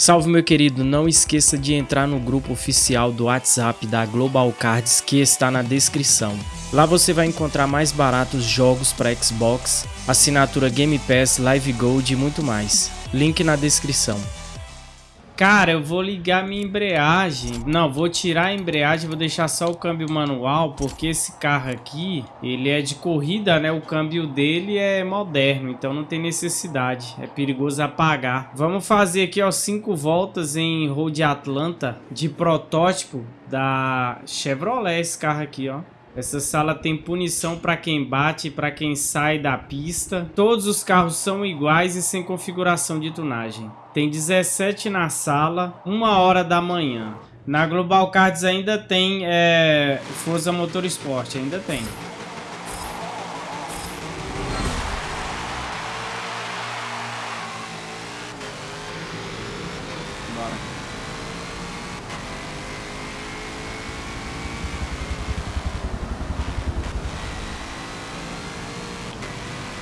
Salve meu querido, não esqueça de entrar no grupo oficial do WhatsApp da Global Cards que está na descrição. Lá você vai encontrar mais baratos jogos para Xbox, assinatura Game Pass, Live Gold e muito mais. Link na descrição. Cara, eu vou ligar minha embreagem. Não, vou tirar a embreagem, vou deixar só o câmbio manual, porque esse carro aqui, ele é de corrida, né? O câmbio dele é moderno, então não tem necessidade. É perigoso apagar. Vamos fazer aqui, ó, cinco voltas em Road Atlanta de protótipo da Chevrolet, esse carro aqui, ó. Essa sala tem punição para quem bate e para quem sai da pista. Todos os carros são iguais e sem configuração de tunagem. Tem 17 na sala, uma hora da manhã. Na Global Cards ainda tem é, Forza Motorsport, ainda tem.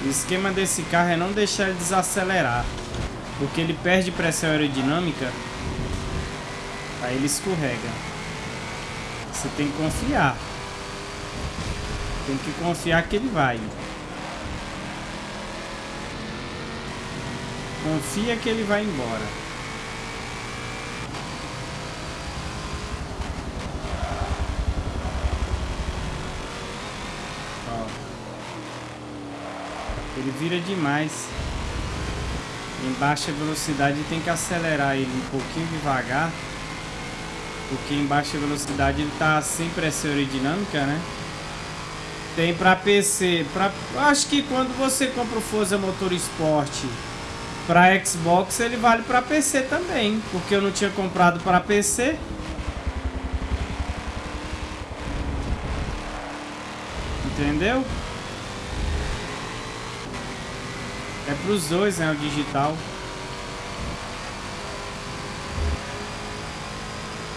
O esquema desse carro é não deixar ele desacelerar. Porque ele perde pressão aerodinâmica. Aí ele escorrega. Você tem que confiar. Tem que confiar que ele vai. Confia que ele vai embora. Ele vira demais. Em baixa velocidade tem que acelerar ele um pouquinho devagar. Porque em baixa velocidade ele tá sem pressão aerodinâmica, né? Tem para PC. Pra... Acho que quando você compra o Forza Motorsport para Xbox, ele vale para PC também. Porque eu não tinha comprado para PC. Entendeu? É pros dois, né? O digital.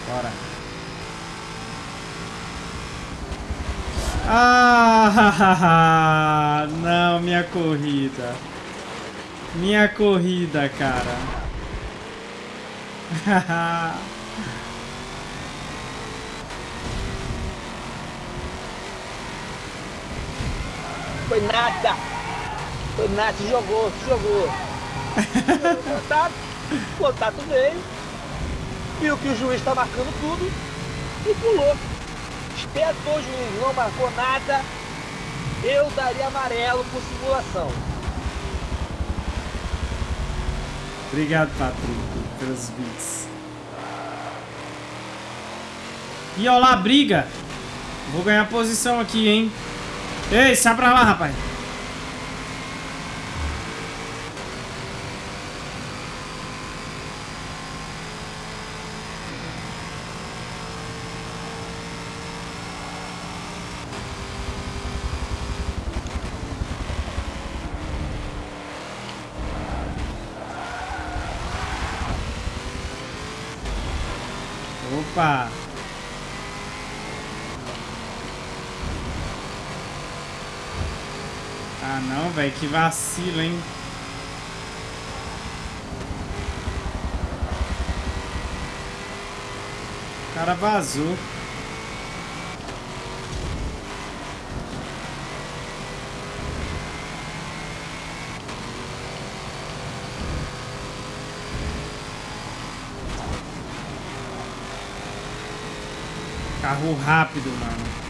Bora. Ah, não, minha corrida. Minha corrida, cara. Foi nada. O Nath jogou, jogou. contato, contato veio, viu que o juiz está marcando tudo e pulou. Espetou o juiz, não marcou nada. Eu daria amarelo por simulação. Obrigado, Patrick, pelos bits. E olha lá, briga. Vou ganhar posição aqui, hein? Ei, sai pra lá, rapaz. Opa! Ah não, velho, que vacilo, hein? O cara vazou. Carro rápido, mano.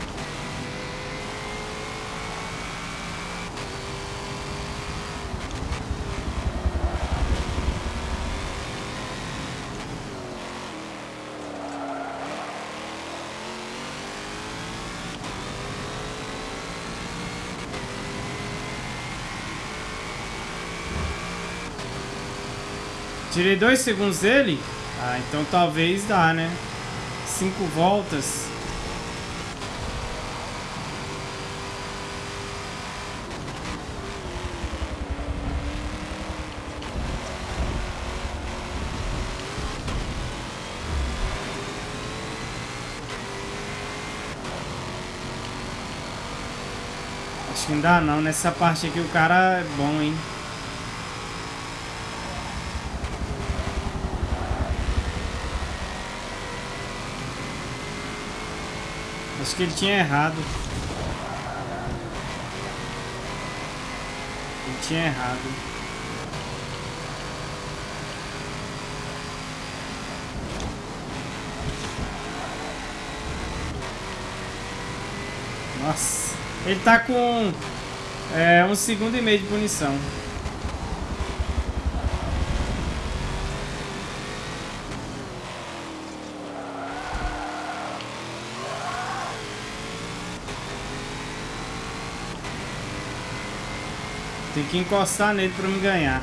Tirei dois segundos dele? Ah, então talvez dá, né? Cinco voltas. Acho que não dá não. Nessa parte aqui o cara é bom, hein? Acho que ele tinha errado. Ele tinha errado. Nossa. Ele tá com é, um segundo e meio de punição. Tem que encostar nele pra me ganhar.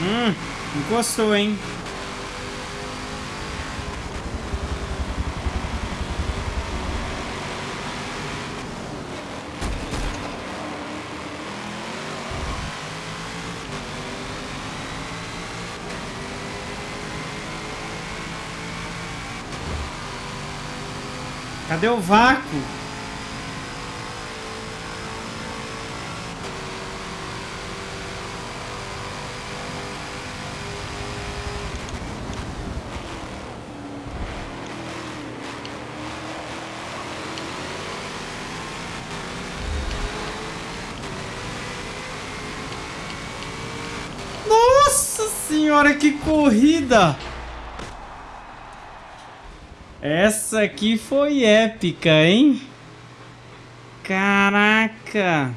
Hum, encostou, hein? Cadê o vácuo? Senhora, que corrida! Essa aqui foi épica, hein? Caraca!